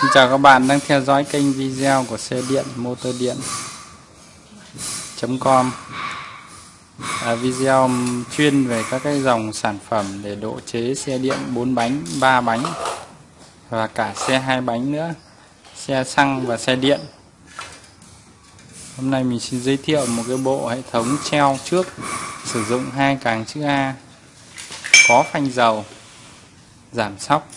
Xin chào các bạn đang theo dõi kênh video của xe điện motor điện com. À, video chuyên về các cái dòng sản phẩm để độ chế xe điện 4 bánh 3 bánh và cả xe hai bánh nữa xe xăng và xe điện. Hôm nay mình xin giới thiệu một cái bộ hệ thống treo trước sử dụng hai càng chữ A có phanh dầu giảm sóc.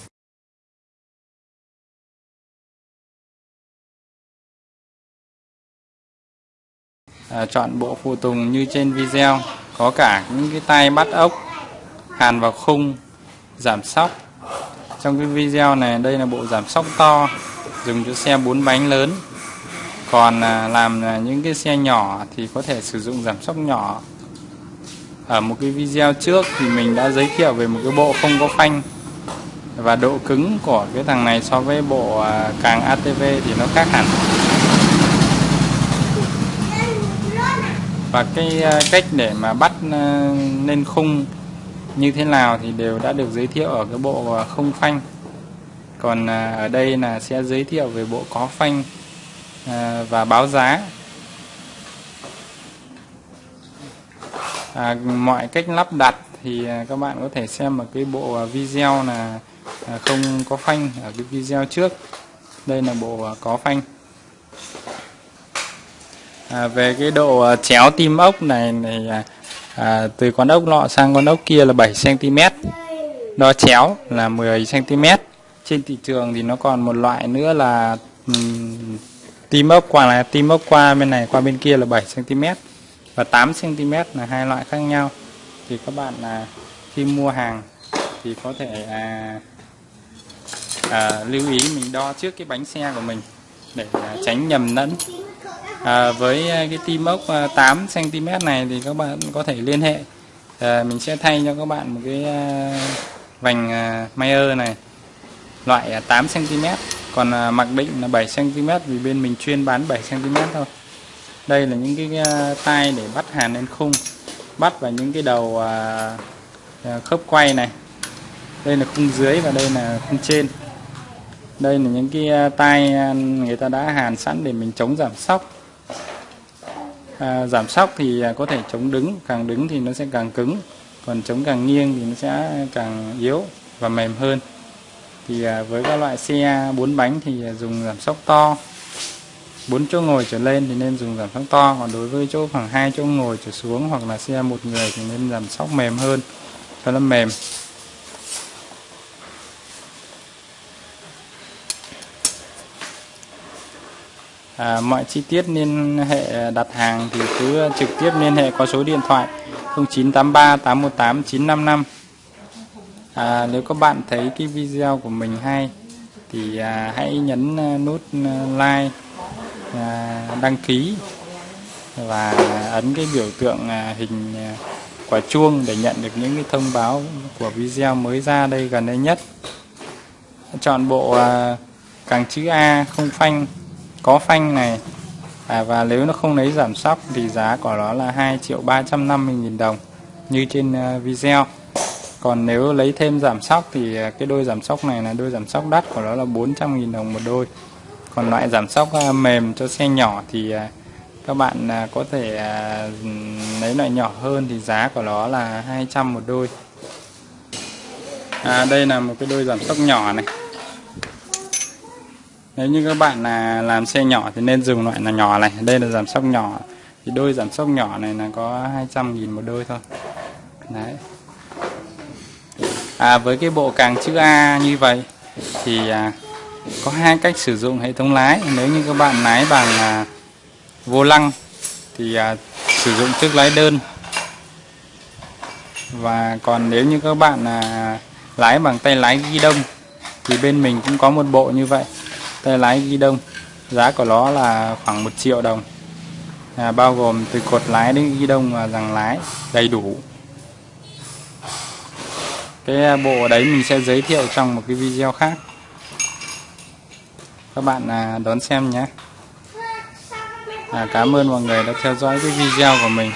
À, chọn bộ phụ tùng như trên video có cả những cái tay bắt ốc hàn vào khung giảm sóc. Trong cái video này đây là bộ giảm sóc to dùng cho xe bốn bánh lớn. Còn à, làm à, những cái xe nhỏ thì có thể sử dụng giảm sóc nhỏ. Ở một cái video trước thì mình đã giới thiệu về một cái bộ không có phanh. Và độ cứng của cái thằng này so với bộ à, càng ATV thì nó khác hẳn. Và cái ờ, cách để mà bắt ờ, lên khung như thế nào thì đều đã được giới thiệu ở cái bộ ờ, không phanh. Còn ở đây là sẽ giới thiệu về bộ có phanh và báo giá. À, mọi cách lắp đặt thì các bạn có thể xem ở cái bộ video là không có phanh ở cái video trước. Đây là bộ có phanh à, về cái độ à, chéo tim ốc này này à, à, từ con ốc nọ sang con ốc kia là 7 cm đo chéo là 10 cm trên thị trường thì nó còn một loại nữa là um, tim ốc qua là tim ốc qua bên này qua bên kia là 7 cm và 8 cm là hai loại khác nhau. Thì các bạn là khi mua hàng thì có thể à, à, lưu ý mình đo trước cái bánh xe của mình để à, tránh nhầm lẫn à, với à, cái tim ốc 8 cm này thì các bạn có thể liên hệ. À, mình sẽ thay cho các bạn một cái à, vành à, Mayer này. Loại à, 8 cm còn à, mặc định là 7 cm vì bên mình chuyên bán 7 cm thôi. Đây là những cái à, tay để bắt hàn lên khung bắt vào những cái đầu à, khớp quay này. Đây là khung dưới và đây là khung trên. Đây là những cái tay người ta đã hàn sẵn để mình chống giảm sóc à, giảm sóc thì à, có thể chống đứng càng đứng thì nó sẽ càng cứng còn chống càng nghiêng thì nó sẽ càng yếu và mềm hơn. Thì à, với các loại xe bốn bánh thì à, dùng giảm sóc to. Bốn chỗ ngồi trở lên thì nên dùng giảm sóc to còn đối với chỗ khoảng hai chỗ ngồi trở xuống hoặc là xe một người thì nên giảm sóc mềm hơn cho nó mềm. À, mọi chi tiết liên hệ đặt hàng thì cứ trực tiếp liên hệ qua số điện thoại 0983 818 955 à, nếu các bạn thấy cái video của mình hay thì à, hãy nhấn à, nút à, like à, đăng ký và ấn cái biểu tượng à, hình à, quả chuông để nhận được những cái thông báo của video mới ra đây gần đây nhất. Chọn bộ à, càng chữ A không phanh có phanh này. À, và nếu nó không lấy giảm sóc thì giá của nó là 2 triệu 350 nghìn đồng như trên ờ, video. Còn nếu lấy thêm giảm sóc thì ờ, cái đôi giảm sóc này là đôi giảm sóc đắt của nó là 400 nghìn đồng một đôi. Còn loại giảm sóc ờ, mềm cho xe nhỏ thì các bạn có thể lấy loại nhỏ hơn thì giá của nó là 200 một đôi. À, đây là một cái đôi giảm sóc nhỏ này nếu như các bạn là làm xe nhỏ thì nên dùng loại là nhỏ này. Đây là giảm sóc nhỏ. Thì đôi giảm sóc nhỏ này là có 200 nghìn một đôi thôi. Đấy. À, với cái bộ càng chữ A như vậy thì à, có hai cách sử dụng hệ thống lái. Nếu như các bạn lái bằng à, vô lăng thì à, sử dụng chiếc lái đơn. Và còn nếu như các bạn à, lái bằng tay lái ghi đông thì bên mình cũng có một bộ như vậy tay lái ghi đông. Giá của nó là khoảng 1 triệu đồng. À, bao gồm từ cột lái đến ghi đông và rằng lái đầy đủ. Cái à, bộ đấy mình sẽ giới thiệu trong một cái video khác. Các bạn à, đón xem nhé. À, cảm ơn mọi người đã theo dõi cái video của mình.